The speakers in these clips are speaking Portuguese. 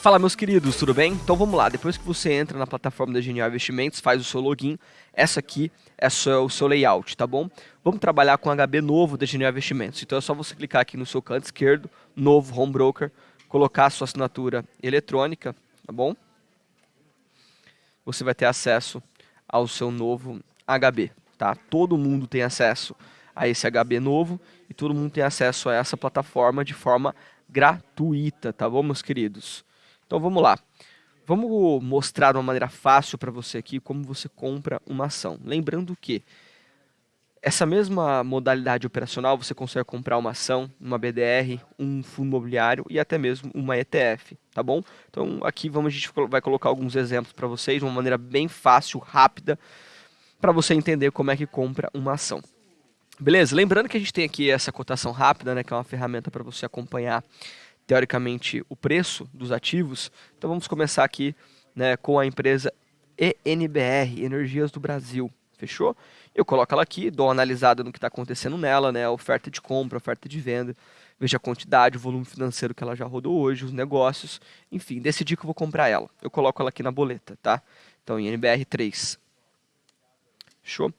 Fala meus queridos, tudo bem? Então vamos lá, depois que você entra na plataforma da Genial Investimentos, faz o seu login, essa aqui é o seu layout, tá bom? Vamos trabalhar com o HB novo da Genial Investimentos, então é só você clicar aqui no seu canto esquerdo, novo Home Broker, colocar a sua assinatura eletrônica, tá bom? Você vai ter acesso ao seu novo HB, tá? Todo mundo tem acesso a esse HB novo e todo mundo tem acesso a essa plataforma de forma gratuita, tá bom, meus queridos? Então vamos lá. Vamos mostrar de uma maneira fácil para você aqui como você compra uma ação. Lembrando que essa mesma modalidade operacional você consegue comprar uma ação, uma BDR, um fundo imobiliário e até mesmo uma ETF, tá bom? Então aqui vamos a gente vai colocar alguns exemplos para vocês de uma maneira bem fácil, rápida, para você entender como é que compra uma ação. Beleza? Lembrando que a gente tem aqui essa cotação rápida, né, que é uma ferramenta para você acompanhar teoricamente, o preço dos ativos. Então vamos começar aqui né, com a empresa ENBR, Energias do Brasil. Fechou? Eu coloco ela aqui, dou uma analisada no que está acontecendo nela, né, oferta de compra, oferta de venda, vejo a quantidade, o volume financeiro que ela já rodou hoje, os negócios, enfim, decidi que eu vou comprar ela. Eu coloco ela aqui na boleta, tá? Então, em NBR3. Fechou?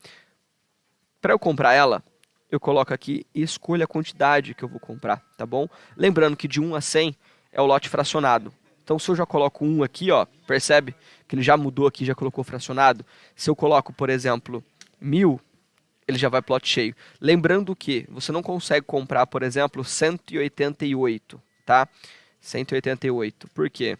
Para eu comprar ela, eu coloco aqui e escolho a quantidade que eu vou comprar, tá bom? Lembrando que de 1 a 100 é o lote fracionado. Então, se eu já coloco 1 aqui, ó, percebe que ele já mudou aqui, já colocou fracionado? Se eu coloco, por exemplo, 1000, ele já vai plot cheio. Lembrando que você não consegue comprar, por exemplo, 188, tá? 188. Por quê?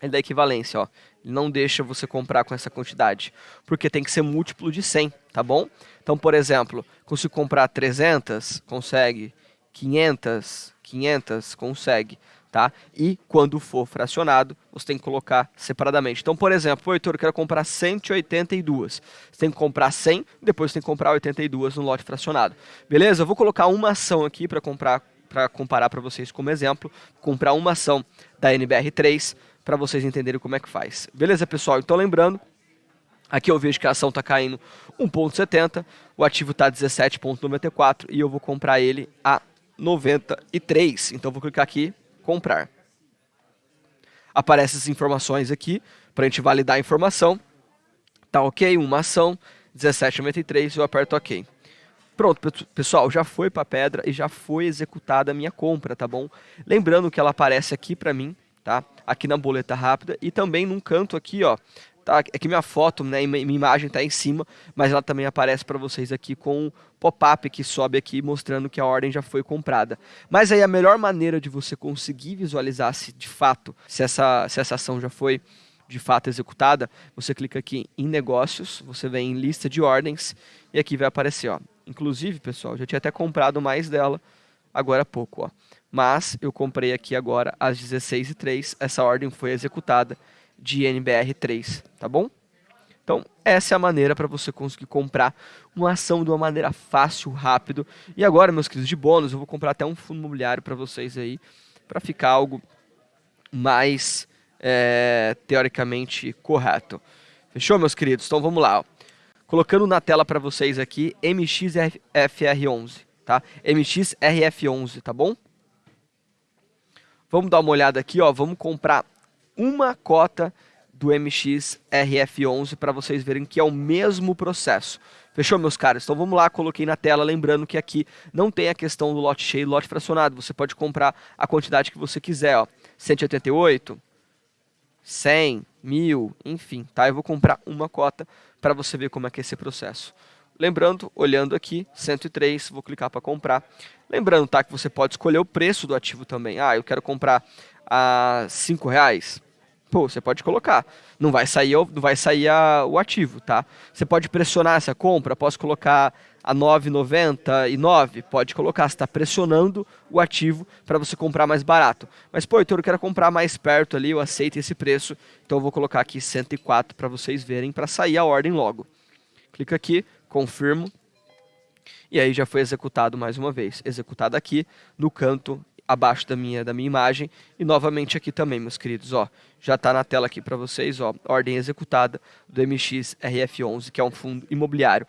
Ele dá equivalência, ó. Não deixa você comprar com essa quantidade, porque tem que ser múltiplo de 100, tá bom? Então, por exemplo, consigo comprar 300, consegue. 500, 500, consegue. Tá? E quando for fracionado, você tem que colocar separadamente. Então, por exemplo, Heitor, eu quero comprar 182. Você tem que comprar 100, depois você tem que comprar 82 no lote fracionado. Beleza? Eu vou colocar uma ação aqui para comprar para comparar para vocês como exemplo, comprar uma ação da NBR3 para vocês entenderem como é que faz. Beleza, pessoal? Então, lembrando, Aqui eu vejo que a ação está caindo 1,70, o ativo está 17,94 e eu vou comprar ele a 93. Então vou clicar aqui, comprar. Aparecem as informações aqui para a gente validar a informação. Tá ok, uma ação, 17,93, eu aperto ok. Pronto, pessoal, já foi para a pedra e já foi executada a minha compra, tá bom? Lembrando que ela aparece aqui para mim, tá? Aqui na boleta rápida e também num canto aqui, ó, Tá, é que minha foto, né, minha imagem está em cima, mas ela também aparece para vocês aqui com um pop-up que sobe aqui mostrando que a ordem já foi comprada. Mas aí a melhor maneira de você conseguir visualizar se de fato se essa, se essa ação já foi de fato executada, você clica aqui em negócios, você vem em lista de ordens e aqui vai aparecer, ó. Inclusive, pessoal, já tinha até comprado mais dela agora há pouco, ó. Mas eu comprei aqui agora às 16h03, essa ordem foi executada de NBR3, tá bom? Então, essa é a maneira para você conseguir comprar uma ação de uma maneira fácil, rápido. E agora, meus queridos, de bônus, eu vou comprar até um fundo imobiliário para vocês aí, para ficar algo mais é, teoricamente correto. Fechou, meus queridos? Então, vamos lá. Ó. Colocando na tela para vocês aqui, MXFR11, tá? MXRF11, tá bom? Vamos dar uma olhada aqui, ó. Vamos comprar uma cota do MX RF11 para vocês verem que é o mesmo processo. Fechou, meus caras? Então vamos lá, coloquei na tela, lembrando que aqui não tem a questão do lote cheio e lote fracionado. Você pode comprar a quantidade que você quiser, ó. 188, 100, 1000, enfim, tá? Eu vou comprar uma cota para você ver como é que é esse processo. Lembrando, olhando aqui, 103, vou clicar para comprar. Lembrando, tá, que você pode escolher o preço do ativo também. Ah, eu quero comprar a 5 reais pô, você pode colocar. Não vai sair, não vai sair a, o ativo, tá? Você pode pressionar essa compra, posso colocar a 9,99, pode colocar, você está pressionando o ativo para você comprar mais barato. Mas, pô, então eu quero comprar mais perto ali, eu aceito esse preço, então eu vou colocar aqui 104 para vocês verem, para sair a ordem logo. Clica aqui, confirmo, e aí já foi executado mais uma vez. Executado aqui no canto abaixo da minha, da minha imagem. E novamente aqui também, meus queridos, ó, já está na tela aqui para vocês, ó, ordem executada do MX RF11, que é um fundo imobiliário.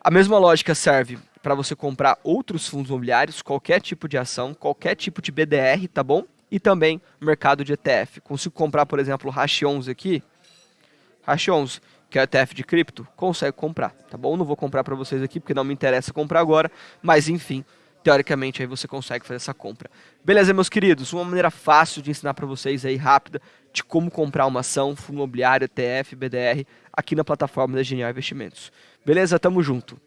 A mesma lógica serve para você comprar outros fundos imobiliários, qualquer tipo de ação, qualquer tipo de BDR, tá bom? e também mercado de ETF. Consigo comprar, por exemplo, o Hash 11 aqui, Hash 11, que é ETF de cripto, consegue comprar, tá bom? Não vou comprar para vocês aqui porque não me interessa comprar agora, mas enfim, teoricamente aí você consegue fazer essa compra. Beleza, meus queridos? Uma maneira fácil de ensinar para vocês aí, rápida, de como comprar uma ação, fundo imobiliário, ETF, BDR, aqui na plataforma da Genial Investimentos. Beleza? Tamo junto.